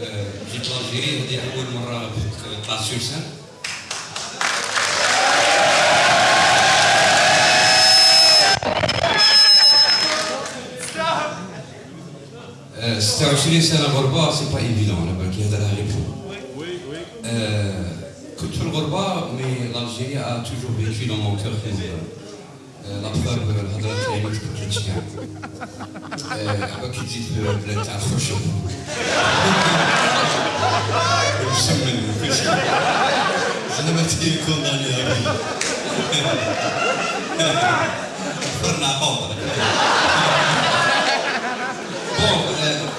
جيت ل l'Algérie هذه أول مرة طلعت sur ça 26 سنة غربه c'est pas évident على بالك يهضرها غير فوق كنت في الغربه mais l'Algérie a toujours vécu dans mon cœur la preuve الهضره تاعي ما تبكيتش كاع عباك كي تزيد البلاد تاع الخرشوف مسمن كلشي زعما تي كونداني فرنا بوض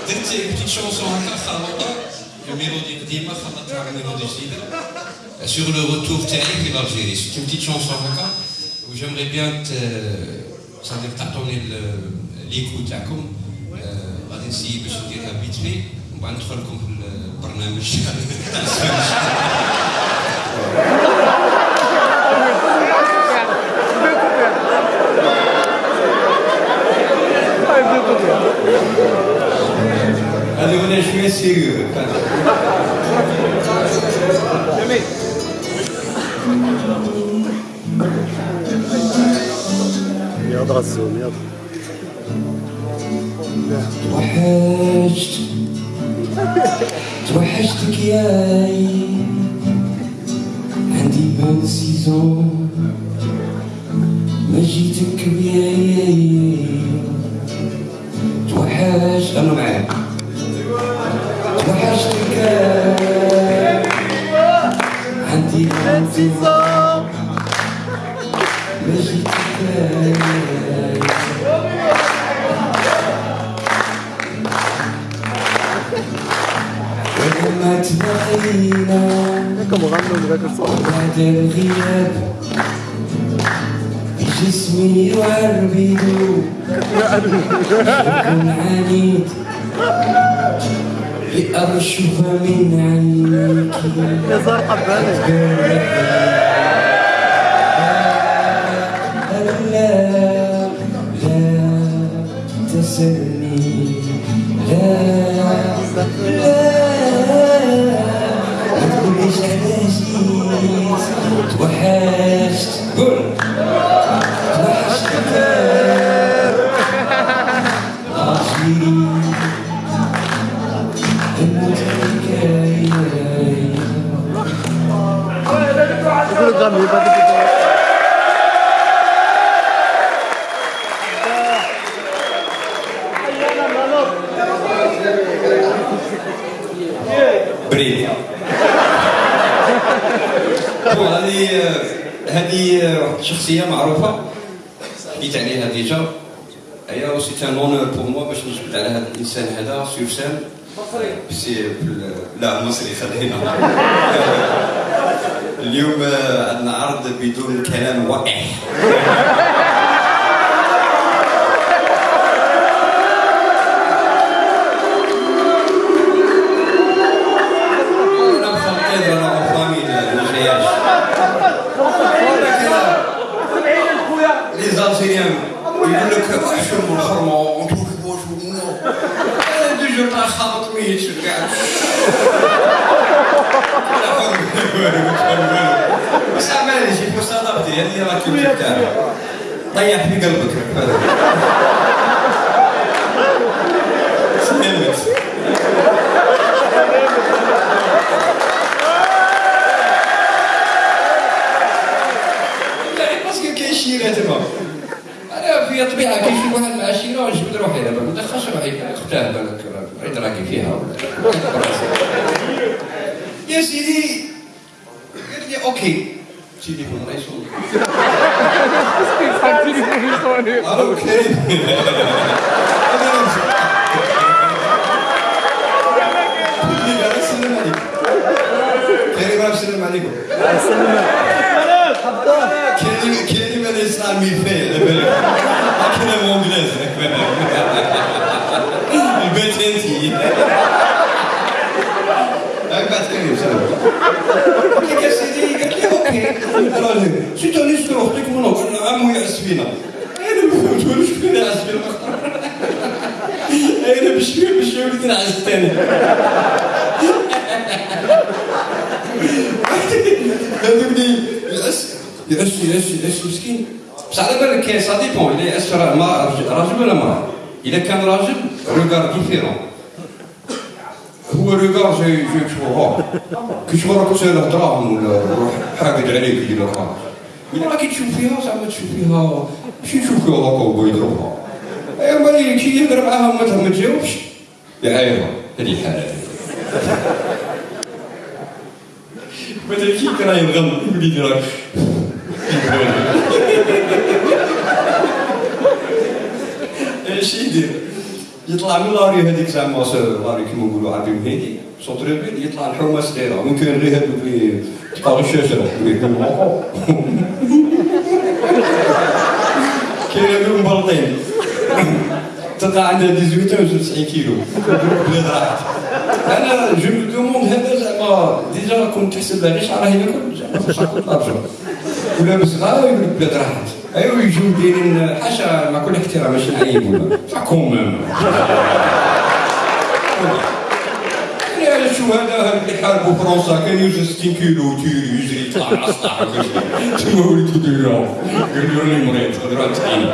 درت بتيت شونسون هكا خلطه ميلودي قديمه خلطتها مع ميلودي جديده سور لو روتور تاعي في الجيري سيت اون بتيت شونسون هكا و j'aimerais bien صافي تعطوني l'écho تاعكم غادي نسيي باش نديرها vite fait ومن بعد ندخل لكم في البرنامج هذه هنا شوية sérieux جميل يلا الزوم يلا. توحشت. توحشتك ياي عندي بان سيزون ما جيتك بياي توحشت. أنا معاك. ذاك الصوت بعد الغياب جسمي يعربد شكل عنيد لأرشف من عينيك. يا زار حباني. جيت توحشت قول توحشت عاشي الموت حكاية يقول غني بعد بريد بون هذه هذه شخصية معروفة. حكيت عليها ديجا. هي سي ان اونور بور موا باش نجبد على هذا الإنسان هذا سور سان سي لا مصري خلينا اليوم عندنا عرض بدون كلام وقح يقول لك احشم الخرمه ونطوف بوش ونو دو جور تاع خابط ميت قاعد بس معليش يكون صدقتي هذه راك تاعي طيح في قلبك سلمت لا باسكو كاين شيرات تما في طبيعة كي شي واحد مع شيره ونجبد روحي دابا. ما دخلش روحي. اختها بالك عيد راكي فيها. يا سيدي قالت لي أوكي. سيدي يكون رئيس ألو كريم السلام عليكم كريم السلام عليكم كلمة كلمة الإسلامي فيه على بالك كلمة إنجليزي انت نسكر أختك منو قال له عمو يعس فينا أنا ما فهمتوش شكون يعس فينا أنا بشوي وليت نعس الثاني هذوك يعس يعس يعس مسكين بصح على بالك كاين ça dépend را- ما راجل ولا مرأة الا كان راجل regard différent هو regard جاي جاي شوفها كي تشوف راك تسال دراهم ولا روح حاقد عليك يدير لك ولا راكي تشوف فيها زعما تشوف فيها ماشي تشوف فيها هكا وهو يضربها ايوا مالي كي يهضر معاها ما ما تجاوبش يعايرها هذه الحالة. مثلا كي كان ينغم يقول لي راك إيش يدير؟ يطلع من la rue هذيك زعما la rue كيما نقولوا عربي وهيدي centre-ville يطلع الحومة صغيره ممكن غير هذوك اللي غير الشجره كاين هذوك مبلطين تلقى عندها 18 و 90 كيلو بلاد راحت أنا جو مو دوموند هذا زعما ديجا كنت تحسب غير شعره ياكل زعما شعره لارجو ولابس غاوي يقول لك بلاد راحت ايوا يجوا دايرين حاشا مع كل احترام ماشي نعيب ولا كومام شو هذا هذا اللي حاربوا فرنسا كان يوزن 60 كيلو وتيري يجري يطلع على تما وليتو ديرهم قال له راني مريض هضره تقيل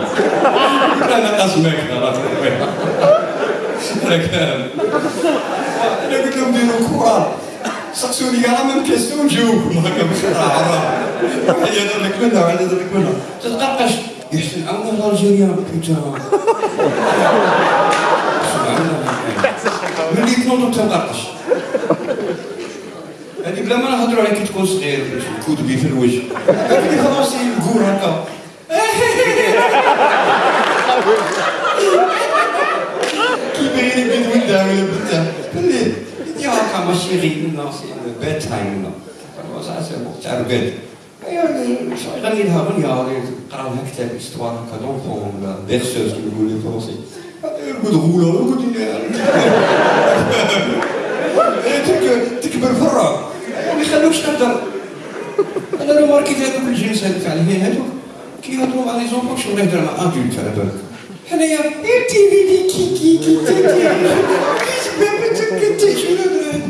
أنا راه أنا كان أنا قلت لهم ديروا كره سقسوني كاع ميم كيستيون نجاوبكم هكا واحد يهضر لك منها يهضر لك منها تتقرقش يحسن عمو الجيريان بيتا ملي تنوض تنقرقش هذيك بلا ما نهضروا عليك كي تكون صغير كتبي في الوجه هذيك خلاص الكور هكا كي بغيني بيد ولدها ولا بنتها بالليل يدي هكا ماشي غير سي بيت تايم ولا صح سي بون تاع البيت غني لها غنية قرا لها كتاب استوار هكا دونفون ولا بيرسوز كيما يقولوا لي فرونسي يرقد غولا يرقد تكبر في الراب ما يخلوكش تهدر أنا لو ماركيت هذوك الجنس هذوك عليه هذوك كي يهضروا مع لي زونفون شغل يهضر مع أدولت على بالك؟ حنايا تي في دي كي كي كي تي شنو هذا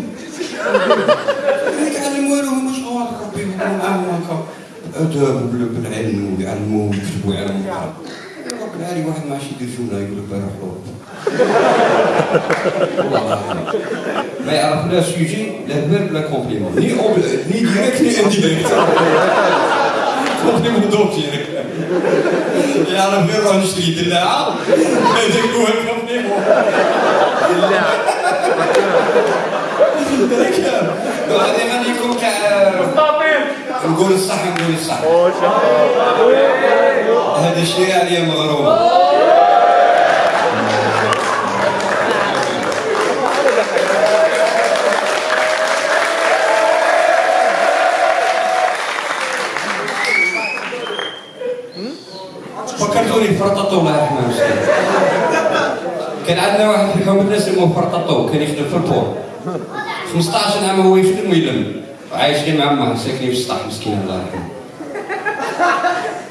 يتعلم والو هما صغار ربي معاهم هكا. اداب بالعلم ويعلموا ويكتبوا يعلموا رب العالي واحد ما عادش يدير جمله يقول لك روح. ما يعرف لا sujet لا verbe لا complément ni ni direct ni indirect complément d'objet يعرف غير روح نشري دلاعه هذاك هو ال complément هذه غاديكم تاع نقول الصح نقول الصح هذا الشيء عليا مغروم فكرتوني الله يرحمه مسكين كان عندنا واحد في الحوم الناس اسمه فرططو كان يخدم في ال port. 15 عام هو يخدم ويلم. عايش غير مع أمه ساكنين في السطح مسكين الله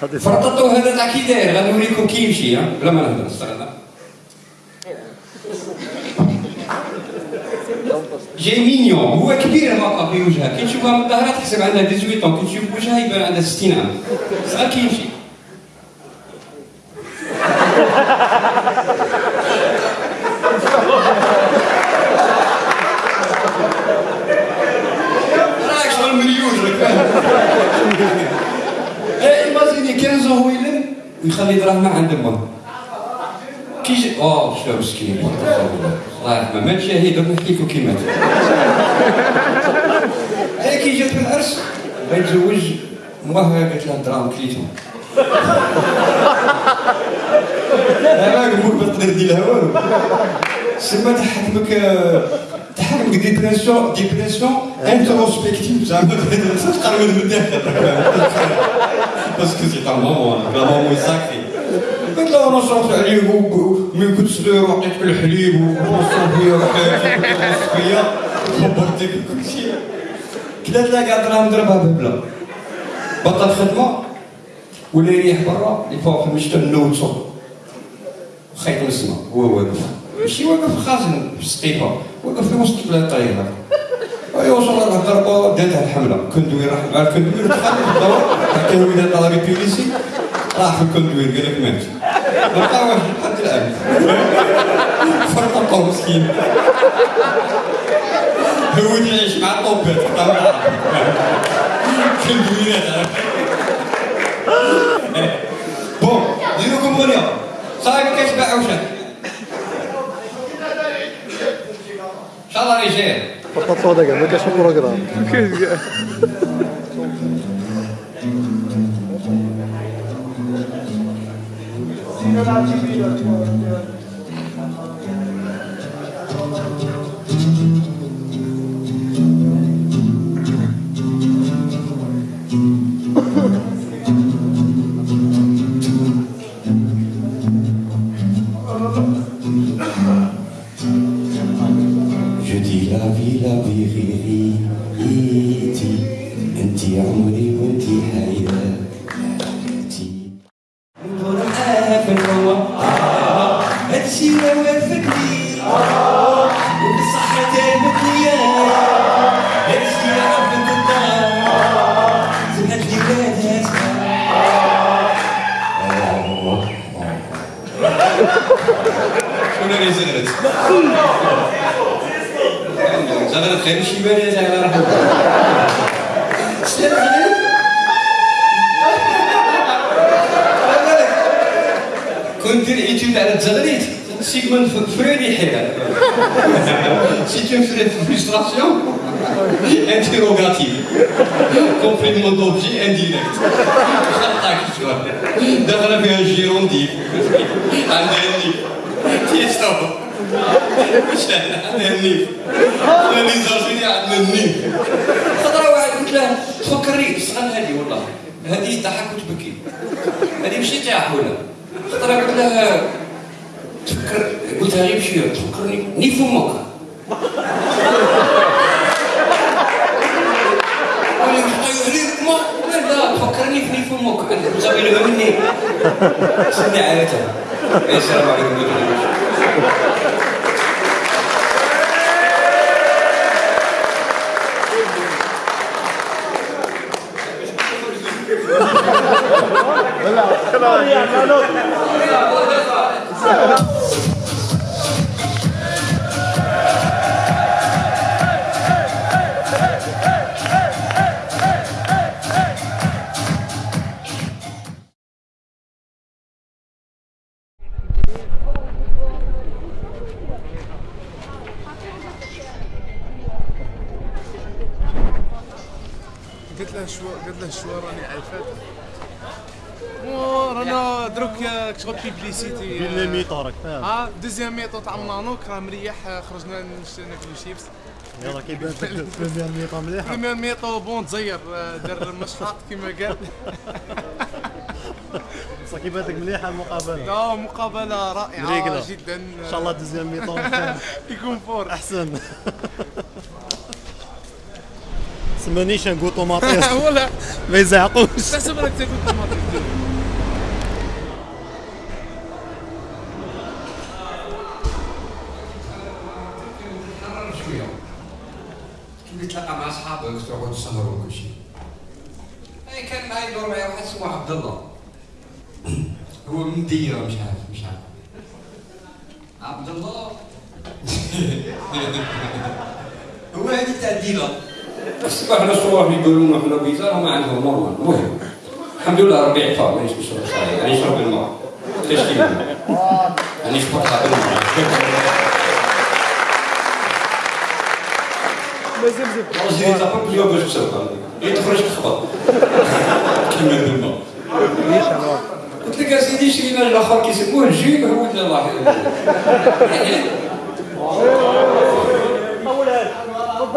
يرحمه. فرططو هذا تاع كي داير؟ غنوريكم كي يمشي ها؟ بلا ما نهضر استغنى جاي mignon هو كبير هكا في وجهه كي تشوفها من الظهر تحسب عندها 18 طون كي تشوف وجهها يبان عندها 60 عام. صغير كي يمشي راك شغل مليون راك فاهم إيه imaginez 15 هو يلم ويخلي دراهمه عند امه كي جي اوه شو مسكين الله يرحمه مات شهيد نحكي لكم كي مات كي جات في العرس. بيتزوج امه قالت له دراهم كليتهم. لا أمك ما تقدر دير لها والو سما تحكمك تحكمك dépression dépression introspective زعما تقرب من الداخل parce que c'est une maman la maman sacrée قلت له أنا صرفت عليه من كنت صغير وعطيت في الحليب وبوصل فيا وحياتي فيا خبرتك كل شيء كلات لا قاعد دراهم ضربها ببلا بطل خدمه ولا يريح برا يفوق المشتى نوتو خيط السما هو واقف ماشي واقف في الخازن في السقيفه واقف في وسط الطريق يوصل لها الضربه داتها الحمله كندوير راح مع الكندوير دخل في الدور كان ولاد طلبي بيليسي راح في الكندوير قال لك مات بقى واحد لحد الان فرق مسكين هو اللي يعيش مع الطوبات كندويرات بون ديروا كومبونيا صاحبي كيتباع عوشان 바닥에 왜 이렇게 손가락이 나. 그게 그게. 음. نورها في الهوا هادشي ما وافقني وبصحة المثنية هادشي عرفت الدار زهد لي ولادها شنو اللي زغرت؟ زغرت خير شي زغرت كنت دير ايتود على التزغريت سيغموند فريدي حيران سي اون فريستراسيون انتيروغاتيف. كومبليمون دوبجي انديريكت خطاك دخل فيها الجيروندي عندها النيف تيستو عندها النيف لي زارجيني عندنا النيف خطرة واحد قلت له تفكرني شحال هذه والله. هذه ضحك وتبكي. هذه ماشي تاع ولا؟ خطره قلت له تفكر قلتها غير بشوية. تفكرني ني فمك. لا تفكرني في فمك. زميله مني. سمي عائلته السلام عليكم. شو قلت له شو راني عيفت رانا دروك كشغل publicité. بين les mi-temps راك فاهم. ها deuxième mi-temps تاع منانوك راه مريح خرجنا ناكلو شيبس. يلا كيبان بين mi-temps مليحة. première mi-temps bon تزير دار مشحط كيما قال. بصح كيبان لك مليحة المقابلة لا مقابلة مريقلة. رائعة جدا. إن شاء الله deuxième mi-temps يكون fort. أحسن. سمانيش نقول طوماطيس ولا ما يزعقوش تحسب راك تاكل شوية تولي تلاقى مع اصحابك تقعد تسهروا وكل شيء اي كان معايا يدور معايا واحد اسمه عبد الله هو من ديره مش عارف مش عارف عبد الله هو هذه تاع ديره الصباح حنا الصباح يقولوا لنا حنا بيزار هما عندهم نورمال المهم الحمد لله ربي عفا مانيش نشرب صحيح يعني نشرب الماء. تشتي يعني شفطها بالماء راسي تابا بليو باش تسوق يتخرج تخبط كيما الماء. قلت لك اسيدي شي لنا الآخر كيسموه الجيب هو اللي الله.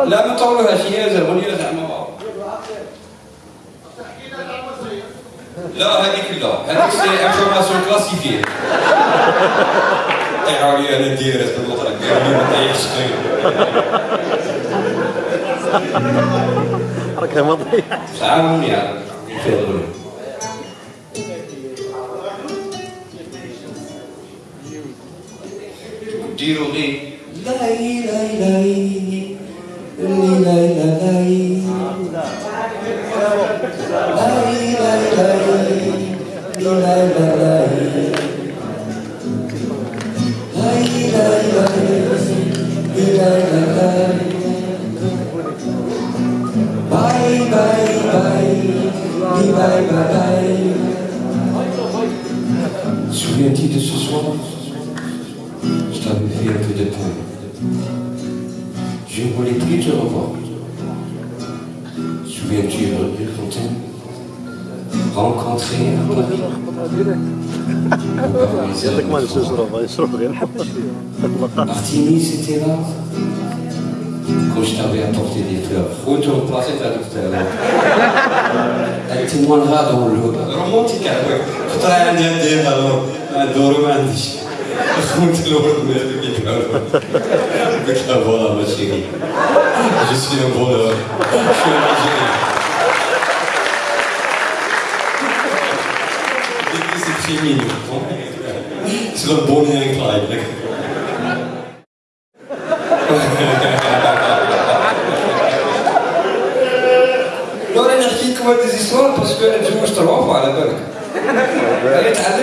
لا ما تقولوا هاشية زمونية زعما لا هذيك لا. هذيك c'est information classifiée طيح أنا direct بالمطرق قال لي ما طيحش خير راك ما طيحش عاوني عاوني ديروا غير. souviens-tu de ce soir Je t'avais fait un peu de peine. Je ne voulais plus te revoir. Souviens-tu de rue Fontaine? Rencontré à Paris. Martini, c'était là quand je t'avais apporté des fleurs. Retourne pas, c'est. 등만 하도 올르거든 로mantik abi. Kutay'ın diye bakalım. Doğru mühendis. Kontrol olmuyor bilmiyorum. Bir tane bol ama şey. Jüsü'nün bol ama. Şöyle bir şey. Bilgisi bir şey miyim? Sıra Bonnie and Clyde.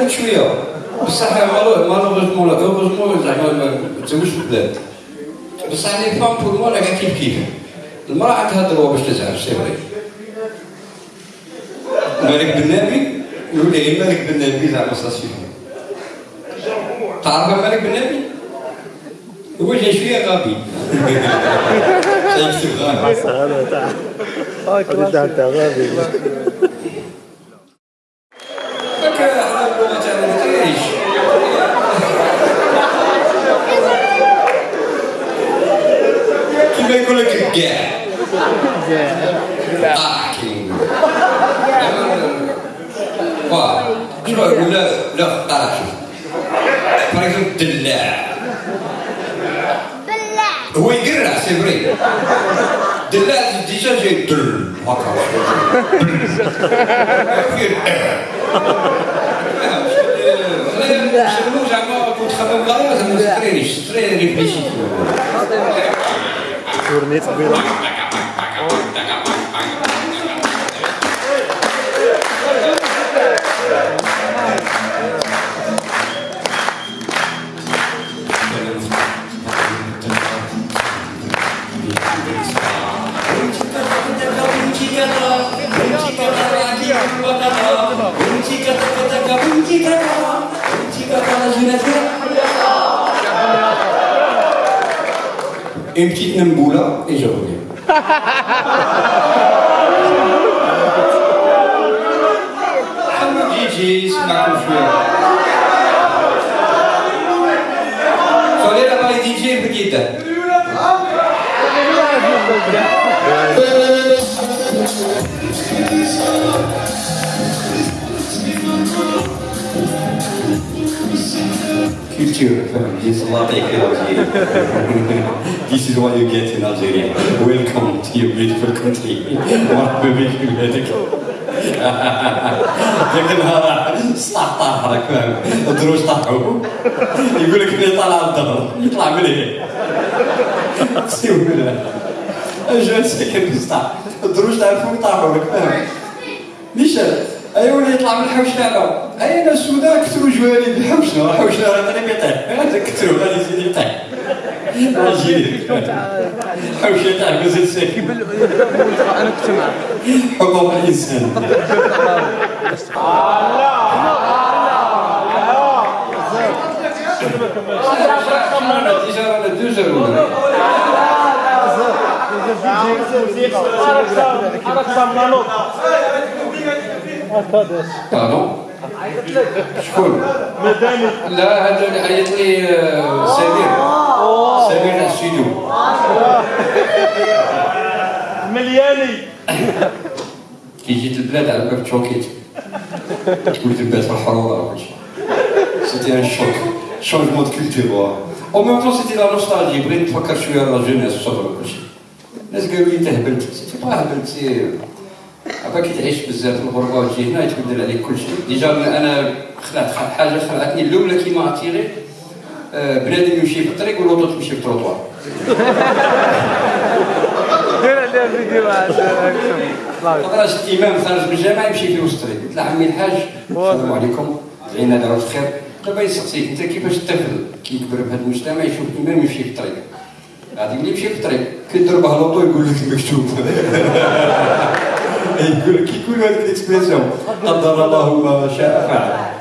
تعلمت شوية. بصح مالوغوزمون لا هوروزمون زعما ما في البلاد. بصح لي فام بور موا كاع كيف كيف؟ المرأة عندها دروا باش تزعج سي فري. مالك بن نبي؟ يقول لي مالك بن نبي زعما ساسيفو تعرف مالك بن نبي؟ هو جاي شوية غبي. سيكتب غبي. هذا تاع Tournée, c'est Une petite Nemboula et je reviens. DJ, ma petite. Thank you. I feel Algeria. this is what you get in Algeria. Welcome to your beautiful country. مرحبا بك في بلادك. ذاك النهار سطح طاح راك فاهم الدروج طاحوا يقول لك اللي طالع الظهر يطلع من هنا بالله اجا ساكن الدروج تاع الفوق طاحوا راك فاهم نيشان ايوا ولي يطلع من الحوشه لا اين السوداء كثروا جوالي الحوشه الحوشه راه غادي يطيح هذا كثروا غادي يزيد يطيح الحوشه تاع غزال أنا كنت معاه حقوق الانسان Arab Arab Arab باردون شكون؟ لا هذا اللي عيط لي آه، سمير سمير تاع السيدو ملياني كي جيت البلاد على بالك تشوكيت تقول تبات في الحروره وكل شيء c'était un choc changement de culture au même temps c'était la nostalgie بغيت نتفكر شوية la jeunesse والصبر وكل شيء الناس قالوا لي انت هبلت c'était pas هبلت c'est عبا كي تعيش بزاف في الغربة وتجي هنا يتبدل عليك كل شيء. déjà أنا خلعت حاجة خلعتني الاولى كيما اتيري آه، بنادم يمشي في الطريق و l'auto تمشي في التروطوار. دير عليها فيديو شفت إمام خارج من الجامع يمشي في وسط الطريق. قلت له عمي الحاج السلام عليكم. دعينا دعوه الخير. دابا يسقسيك أنت كيفاش الطفل كيكبر في هذا المجتمع يشوف امام يمشي في الطريق؟ غادي يمشي في الطريق كيدير به l'auto يقول لك المكتوب يقول كي يقول هذيك ال expression قدر الله ما شاء فعل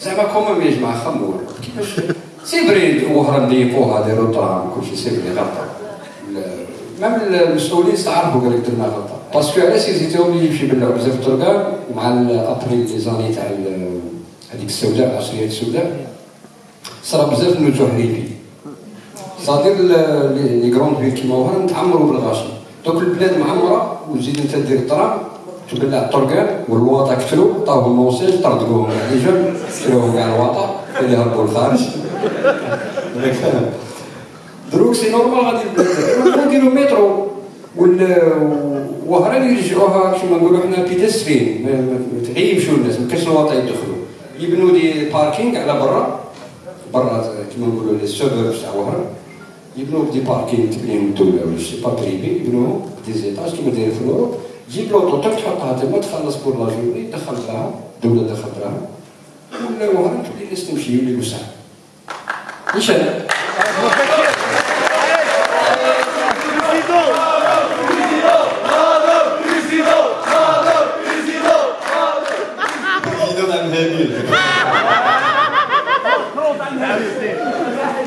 زعما comment يا جماعة خمور كيفاش c'est vrai وهران ضيقوها داروا الطعام كلشي c'est vrai غلطه même المسؤولين استعرفوا قال لك درنا غلطه parce que علاش يزيد obligé يمشي يبلعوا بزاف الطرقان مع après les années تاع هذيك السوداء العصريه السوداء صرا بزاف من الوجوه صادر les grandes villes كيما وهران تعمروا بالغاشي. دوك البلاد معمرة وتزيد أنت دير ال tram تبلع الطرقان والواطا كتلو طاهوا الموسيج طردقوهم على جنب كتلوهم كاع الواطا اللي هربوا للخارج دروك c'est normal غادي نديرو مترو وال وهران يرجعوها كيما نقولوا حنا pédestrien يمشوا الناس ما كاش الواطا يدخلوا يبنوا des parkings على برا. برا كيما نقولوا les suburbs تاع وهران. يبنوا des parkings تبنيهم الدولة ولا je sais pas privé يبنوهم des étages كيما دايرين في l'Europe تجيب l'auto تاك تحطها تما تخلص pour la journée دخل لها الدولة دخلت لها ولا وهران تولي الناس تمشي يولي وسع إيش أنا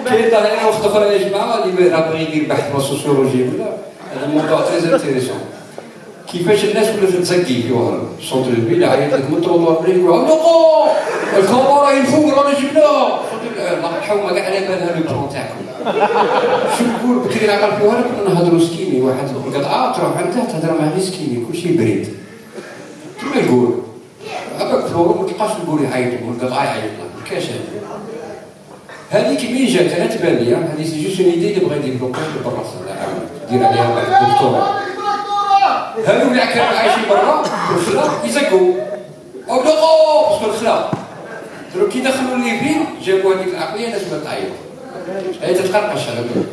كاين طالعين وقت أخرى يا جماعة اللي بغى يدير بحث في ال sociologie ولا؟ هذا موضوع تري انتيريسون كيفاش الناس ولات تزكي في وهران سونتر الفيل عيط لك من التروطوار بلا يقول نقو الكاميرا ينفوق رانا جبناه الله يرحمها كاع على بالها لو بلون تاعكم. شو نقول بكري العقل في وهران كنا نهضروا سكيمي واحد القطعه تروح عنده تهضر معاه غير سكيمي كلشي بريد. كيما يقول؟ هذاك في الأوروب ما تلقاش نقول يعيطوا والقطعه يعيط له ما كاش هذا. هذيك مين جات أنا تبان لي هذه سي جوست اون ايدي اللي بغا يديفلوبي برا دير عليها واحد الدكتوراه هذو اللي كانوا عايشين برا في الخلا يزقوا أو دقوا parce que الخلا درك كي دخلوا الليبيين جابوا هذيك العقلية الناس بدات تعيط. هي تتقرقش على بالك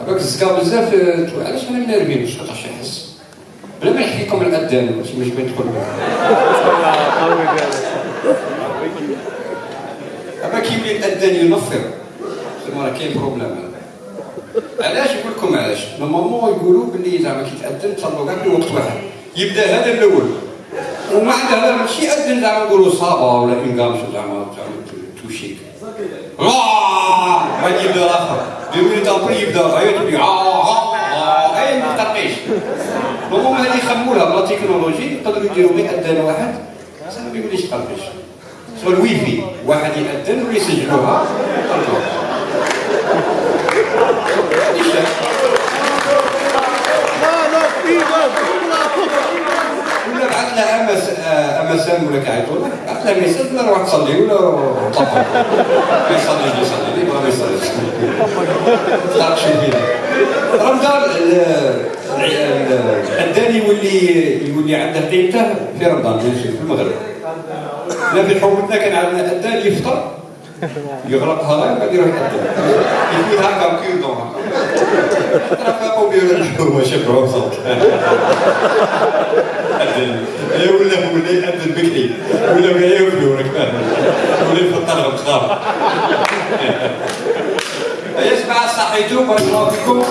هذاك الزقا بزاف تقول علاش أنا منرفين واش خاطر شي يحس بلا ما نحكي لكم الاذان باش ما تدخل أما كيولي الاذان ينفر تما راه كاين problème علاش نقول لكم علاش؟ normalement يقولوا باللي زعما كي تأذن تصلوا كاع في وقت واحد. يبدا هذا الأول. وما عنده هذا ماشي يأذن زعما نقولوا صابا ولا انقامش زعما زعما توشيك. بعد يبدا الآخر deux minutes après يبدا. غاية تولي اي ما ترقيش normalement هذه يخمولها ب la technologie يقدروا يديروا غير اذان واحد. زعما ما يوليش تقرقش الويفي. واحد يأذن ويسجلوها يطلعوها ولا بعث لها ام ولا كيعيطوا لك بعث لها message ولا روح تصلي ولا طبق ما يصلي يصلي اللي ما يصليش. شنو فينا رمضان الداني يولي يولي عنده قيمته في رمضان في المغرب. لا في حومتنا كان عندنا الداني يفطر يغلقها غير بعد يروح يأذن يفوت هكا كيردون هكا ترافقوا بيه الحكومة شبعوا صوت. أذن ولا ولا يأذن بكري. ولا ما ياكلوا ولا يفطر الخضار يا جماعة صحيتوا بارك الله فيكم.